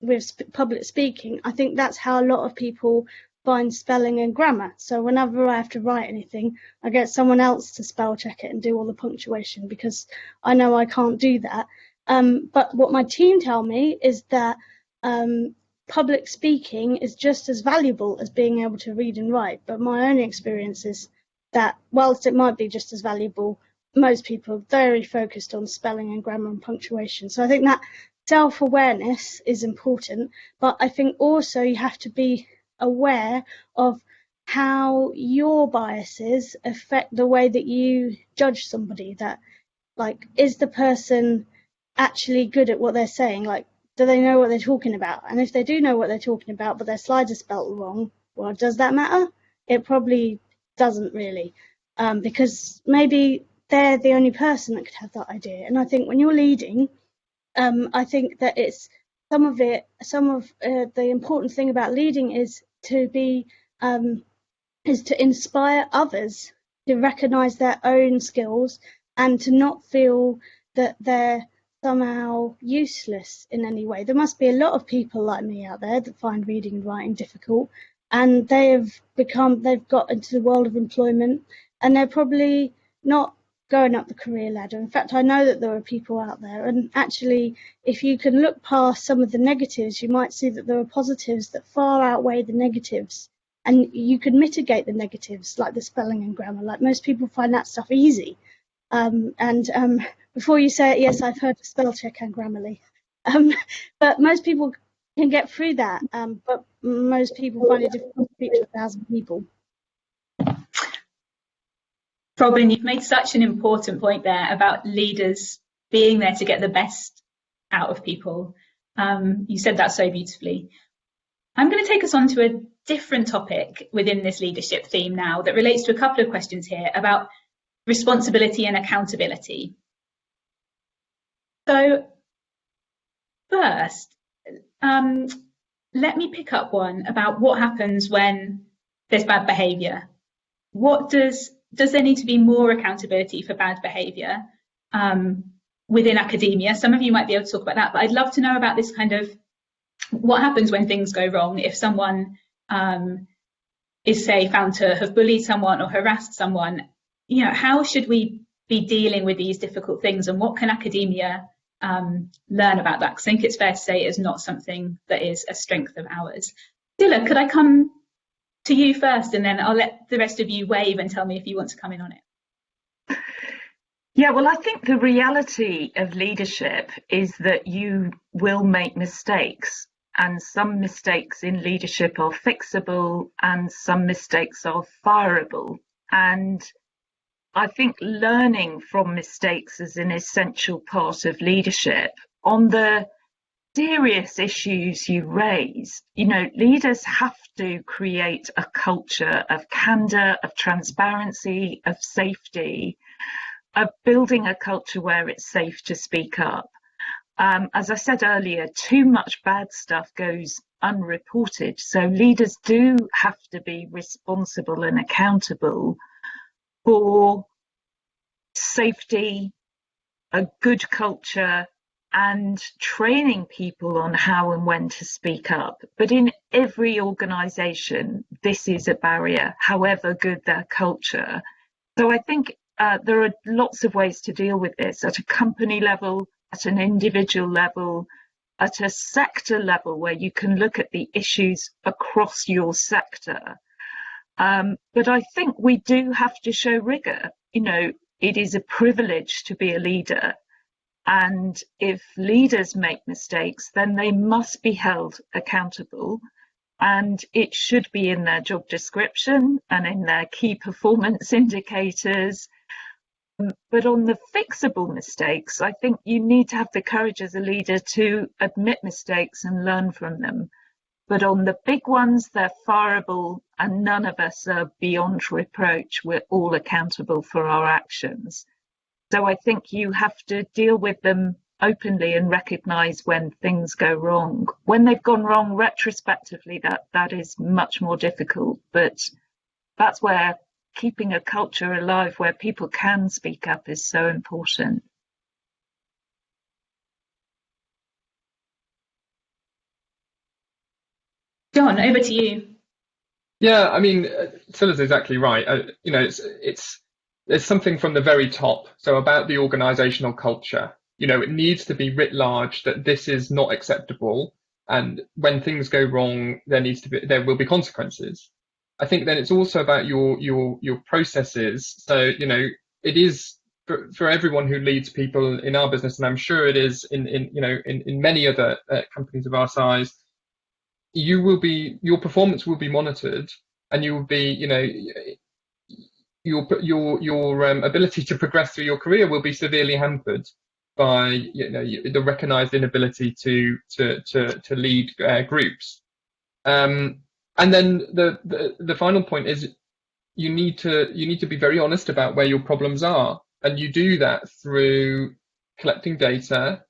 with public speaking, I think that's how a lot of people find spelling and grammar. So whenever I have to write anything, I get someone else to spell check it and do all the punctuation because I know I can't do that. Um, but what my team tell me is that um, public speaking is just as valuable as being able to read and write. But my own experience is that whilst it might be just as valuable, most people are very focused on spelling and grammar and punctuation. So I think that self-awareness is important, but I think also you have to be aware of how your biases affect the way that you judge somebody that like is the person actually good at what they're saying like do they know what they're talking about? And if they do know what they're talking about but their slides are spelt wrong well does that matter? It probably doesn't really um, because maybe they're the only person that could have that idea. And i think when you're leading um, I think that it's some of it, some of uh, the important thing about leading is to be, um, is to inspire others to recognize their own skills and to not feel that they're somehow useless in any way. There must be a lot of people like me out there that find reading and writing difficult and they have become, they've got into the world of employment and they're probably not going up the career ladder. In fact, I know that there are people out there, and actually, if you can look past some of the negatives, you might see that there are positives that far outweigh the negatives. And you can mitigate the negatives, like the spelling and grammar. Like most people find that stuff easy. Um, and um, before you say it, yes, I've heard of spell check and Grammarly. Um, but most people can get through that, um, but most people find it difficult to speak to a thousand people.
Robin, you've made such an important point there about leaders being there to get the best out of people. Um, you said that so beautifully. I'm going to take us on to a different topic within this leadership theme now that relates to a couple of questions here about responsibility and accountability. So first, um, let me pick up one about what happens when there's bad behaviour. What does does there need to be more accountability for bad behaviour um, within academia? Some of you might be able to talk about that, but I'd love to know about this kind of what happens when things go wrong if someone um, is say found to have bullied someone or harassed someone. You know, how should we be dealing with these difficult things, and what can academia um, learn about that? Because I think it's fair to say it is not something that is a strength of ours. Scilla, could I come to you first, and then I'll let the rest of you wave and tell me if you want to come in on it.
Yeah, well, I think the reality of leadership is that you will make mistakes, and some mistakes in leadership are fixable, and some mistakes are fireable. And I think learning from mistakes is an essential part of leadership. On the serious issues you raise, you know, leaders have to create a culture of candor, of transparency, of safety, of building a culture where it's safe to speak up. Um, as I said earlier, too much bad stuff goes unreported. So leaders do have to be responsible and accountable for safety, a good culture, and training people on how and when to speak up. But in every organisation, this is a barrier, however good their culture. So I think uh, there are lots of ways to deal with this at a company level, at an individual level, at a sector level where you can look at the issues across your sector. Um, but I think we do have to show rigour. You know, it is a privilege to be a leader and if leaders make mistakes, then they must be held accountable. And it should be in their job description and in their key performance indicators. But on the fixable mistakes, I think you need to have the courage as a leader to admit mistakes and learn from them. But on the big ones, they're fireable and none of us are beyond reproach. We're all accountable for our actions. So I think you have to deal with them openly and recognize when things go wrong. When they've gone wrong retrospectively, that, that is much more difficult, but that's where keeping a culture alive where people can speak up is so important.
John, over to you.
Yeah, I mean, Scilla's exactly right. Uh, you know, it's it's there's something from the very top. So about the organizational culture, you know, it needs to be writ large that this is not acceptable. And when things go wrong, there needs to be, there will be consequences. I think then it's also about your, your, your processes. So, you know, it is for, for everyone who leads people in our business, and I'm sure it is in, in you know, in, in many other uh, companies of our size, you will be, your performance will be monitored and you will be, you know, your your your um, ability to progress through your career will be severely hampered by you know the recognized inability to to to to lead uh, groups. Um, and then the, the the final point is you need to you need to be very honest about where your problems are. And you do that through collecting data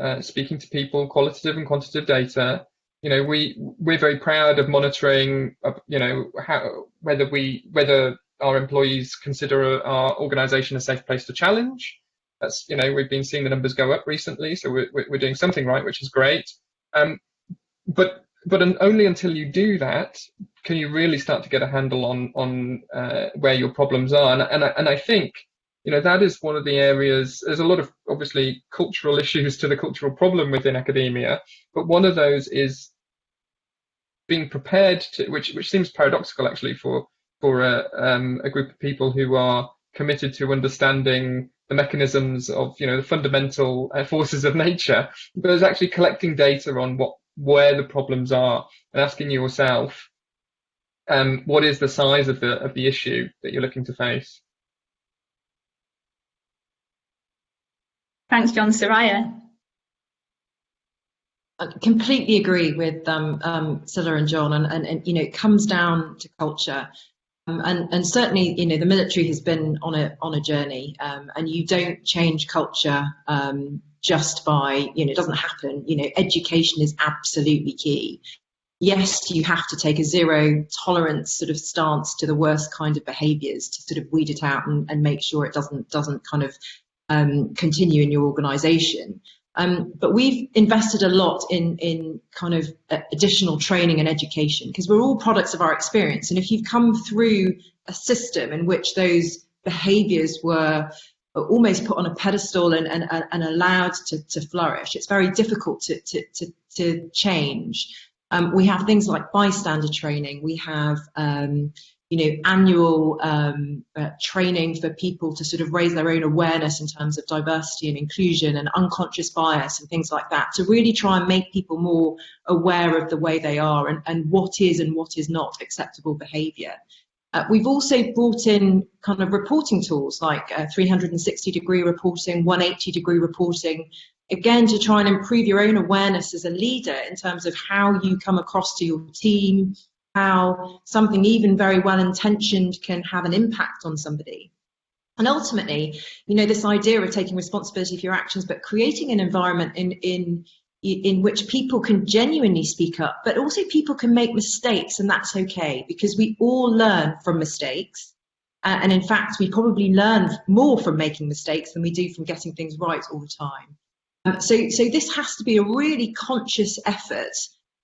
uh, speaking to people qualitative and quantitative data you know we we're very proud of monitoring uh, you know how whether we whether our employees consider our organization a safe place to challenge. That's, you know, we've been seeing the numbers go up recently, so we're, we're doing something right, which is great. Um, but but only until you do that can you really start to get a handle on on uh, where your problems are. And, and, I, and I think, you know, that is one of the areas, there's a lot of obviously cultural issues to the cultural problem within academia, but one of those is being prepared to, which, which seems paradoxical actually for for a, um, a group of people who are committed to understanding the mechanisms of you know the fundamental uh, forces of nature, but it's actually collecting data on what where the problems are and asking yourself um, what is the size of the of the issue that you're looking to face.
Thanks, John. Soraya.
I completely agree with um, um, Scilla and John, and, and, and, you know it comes down to culture, um, and and certainly you know the military has been on a on a journey, um, and you don't change culture um, just by you know it doesn't happen. You know education is absolutely key. Yes, you have to take a zero tolerance sort of stance to the worst kind of behaviours to sort of weed it out and, and make sure it doesn't doesn't kind of um, continue in your organisation. Um, but we've invested a lot in, in kind of uh, additional training and education because we're all products of our experience. And if you've come through a system in which those behaviors were almost put on a pedestal and, and, and allowed to, to flourish, it's very difficult to, to, to, to change. Um, we have things like bystander training. We have um, you know, annual um, uh, training for people to sort of raise their own awareness in terms of diversity and inclusion and unconscious bias and things like that to really try and make people more aware of the way they are and, and what is and what is not acceptable behaviour. Uh, we've also brought in kind of reporting tools like uh, 360 degree reporting, 180 degree reporting, again to try and improve your own awareness as a leader in terms of how you come across to your team, how something even very well intentioned can have an impact on somebody. And ultimately, you know, this idea of taking responsibility for your actions, but creating an environment in, in, in which people can genuinely speak up, but also people can make mistakes, and that's okay because we all learn from mistakes. Uh, and in fact, we probably learn more from making mistakes than we do from getting things right all the time. Um, so, so this has to be a really conscious effort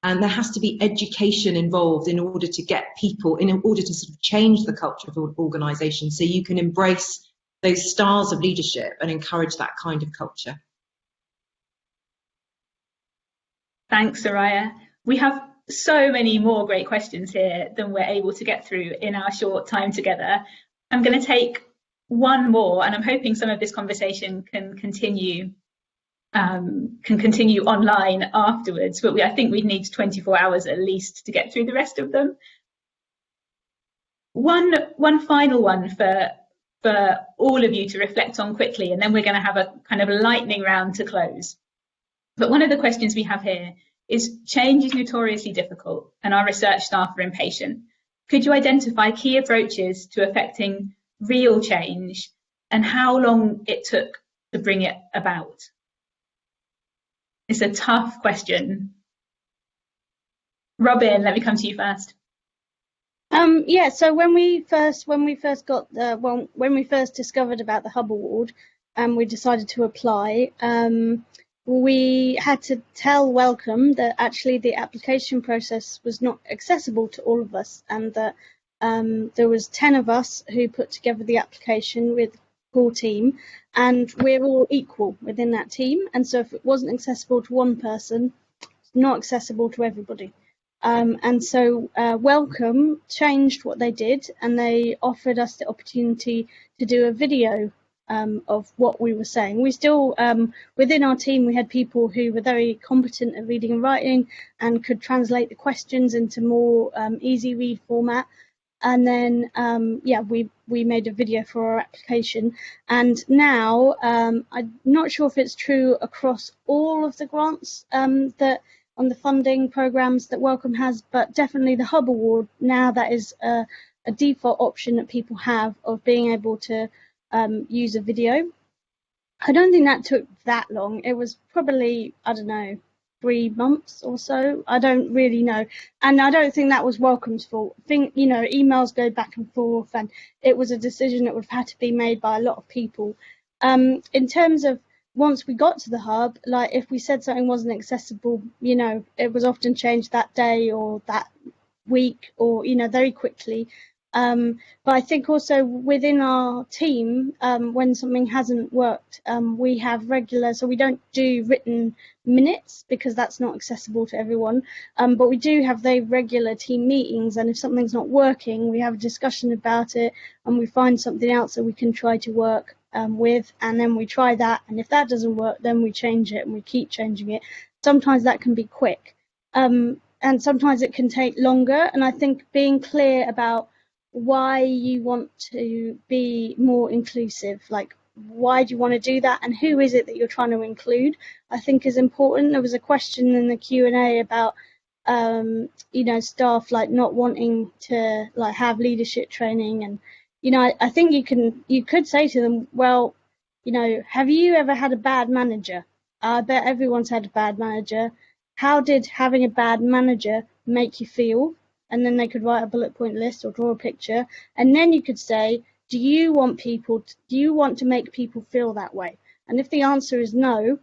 and there has to be education involved in order to get people in order to sort of change the culture of an organization so you can embrace those styles of leadership and encourage that kind of culture.
Thanks soraya. We have so many more great questions here than we're able to get through in our short time together. I'm going to take one more and i'm hoping some of this conversation can continue um, can continue online afterwards, but we, I think we'd need 24 hours at least to get through the rest of them. One, one final one for, for all of you to reflect on quickly, and then we're going to have a kind of a lightning round to close. But one of the questions we have here is change is notoriously difficult and our research staff are impatient. Could you identify key approaches to affecting real change and how long it took to bring it about? It's a tough question. Robin, let me come to you first.
Um, yeah, so when we first when we first got the well, when we first discovered about the Hub Award and we decided to apply, um, we had to tell Wellcome that actually the application process was not accessible to all of us and that um, there was 10 of us who put together the application with core team and we're all equal within that team. And so if it wasn't accessible to one person it's not accessible to everybody. Um, and so uh, Wellcome changed what they did and they offered us the opportunity to do a video um, of what we were saying. We still, um, within our team, we had people who were very competent at reading and writing and could translate the questions into more um, easy read format and then um, yeah we we made a video for our application. And now um, I'm not sure if it's true across all of the grants um, that on the funding programs that Wellcome has but definitely the Hub Award now that is a, a default option that people have of being able to um, use a video. I don't think that took that long. It was probably I don't know three months or so. I don't really know. And I don't think that was Wellcome's fault. Think, you know, emails go back and forth and it was a decision that would have had to be made by a lot of people. Um, in terms of once we got to the hub, like if we said something wasn't accessible, you know, it was often changed that day or that week or, you know, very quickly. Um, but I think also within our team, um, when something hasn't worked, um, we have regular, so we don't do written minutes because that's not accessible to everyone. Um, but we do have the regular team meetings, and if something's not working, we have a discussion about it and we find something else that we can try to work um, with, and then we try that. And if that doesn't work, then we change it and we keep changing it. Sometimes that can be quick, um, and sometimes it can take longer. And I think being clear about why you want to be more inclusive, like why do you want to do that and who is it that you're trying to include? I think is important. There was a question in the q&a about um, you know staff like not wanting to like have leadership training and you know I, I think you can you could say to them well you know have you ever had a bad manager? I bet everyone's had a bad manager. How did having a bad manager make you feel and then they could write a bullet point list or draw a picture. And then you could say do you want people to, do you want to make people feel that way? And if the answer is no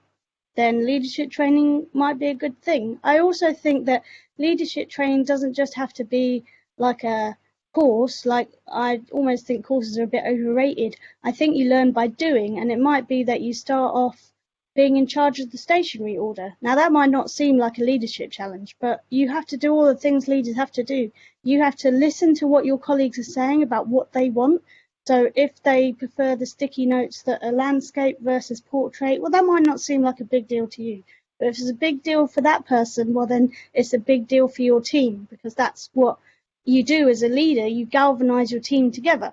then leadership training might be a good thing. I also think that leadership training doesn't just have to be like a course like i almost think courses are a bit overrated. I think you learn by doing and it might be that you start off being in charge of the stationery order now that might not seem like a leadership challenge but you have to do all the things leaders have to do you have to listen to what your colleagues are saying about what they want so if they prefer the sticky notes that are landscape versus portrait, well, that might not seem like a big deal to you. But if it's a big deal for that person, well, then it's a big deal for your team because that's what you do as a leader. You galvanize your team together.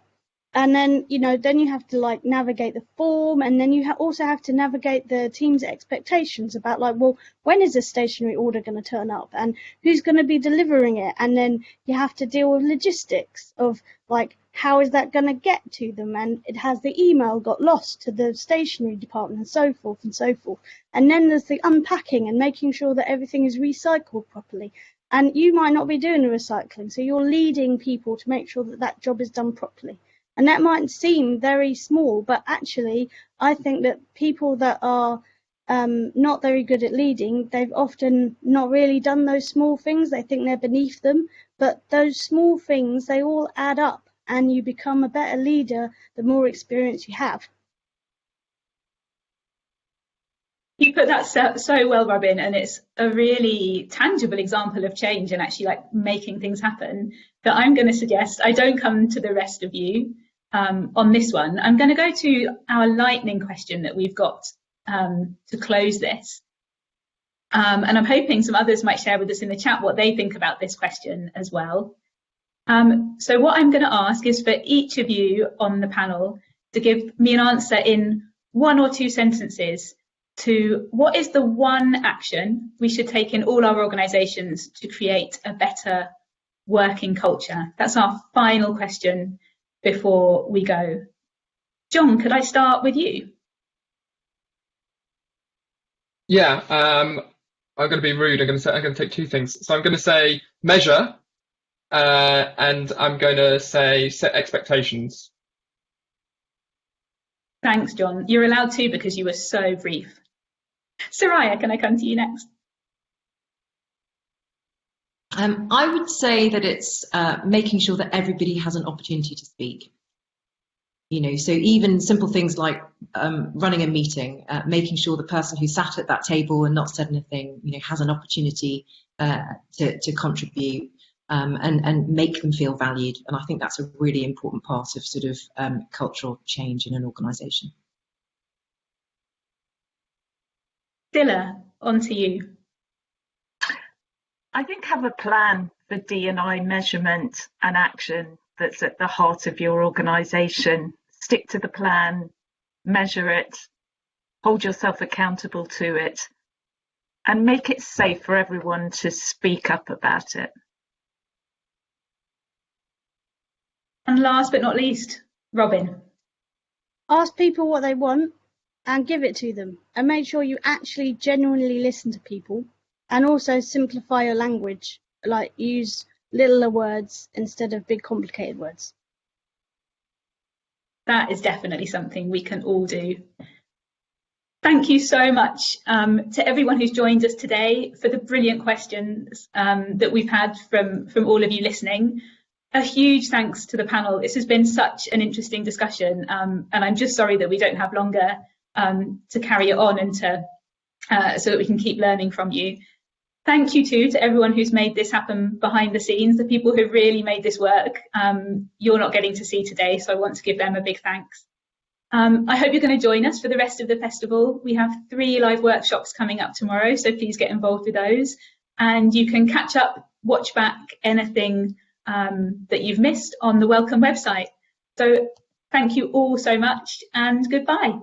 And then, you know, then you have to like navigate the form and then you ha also have to navigate the team's expectations about like, well, when is this stationery order going to turn up and who's going to be delivering it? And then you have to deal with logistics of like, how is that going to get to them? And it has the email got lost to the stationery department and so forth and so forth. And then there's the unpacking and making sure that everything is recycled properly. And you might not be doing the recycling, so you're leading people to make sure that that job is done properly. And that might seem very small, but actually, I think that people that are um, not very good at leading, they've often not really done those small things. They think they're beneath them, but those small things, they all add up and you become a better leader the more experience you have.
You put that so, so, well, Robin, and it's a really tangible example of change and actually like making things happen that I'm going to suggest I don't come to the rest of you um, on this one. I'm going to go to our lightning question that we've got um, to close this. Um, and I'm hoping some others might share with us in the chat what they think about this question as well. Um, so what I'm going to ask is for each of you on the panel to give me an answer in one or two sentences to what is the one action we should take in all our organisations to create a better working culture? That's our final question before we go. John, could I start with you?
Yeah, um, I'm going to be rude. I'm going to say I'm going to take two things. So I'm going to say measure uh, and I'm going to say set expectations.
Thanks, John. You're allowed to because you were so brief. Soraya, can I come to you next?
Um, I would say that it's uh, making sure that everybody has an opportunity to speak. You know, so even simple things like um, running a meeting, uh, making sure the person who sat at that table and not said anything, you know, has an opportunity uh, to, to contribute um, and, and make them feel valued. And I think that's a really important part of sort of um, cultural change in an organisation.
Scilla, on to you.
I think have a plan for D&I measurement and action that's at the heart of your organisation. Stick to the plan, measure it, hold yourself accountable to it, and make it safe for everyone to speak up about it.
And last but not least, Robin.
Ask people what they want and give it to them and make sure you actually genuinely listen to people and also simplify your language like use littler words instead of big complicated words
that is definitely something we can all do thank you so much um, to everyone who's joined us today for the brilliant questions um, that we've had from from all of you listening a huge thanks to the panel. This has been such an interesting discussion, um, and I'm just sorry that we don't have longer um, to carry it on and to uh, so that we can keep learning from you. Thank you too to everyone who's made this happen behind the scenes, the people who really made this work. Um, you're not getting to see today, so I want to give them a big thanks. Um, I hope you're going to join us for the rest of the festival. We have three live workshops coming up tomorrow, so please get involved with those. And you can catch up, watch back anything um, that you've missed on the Wellcome website. So thank you all so much and goodbye.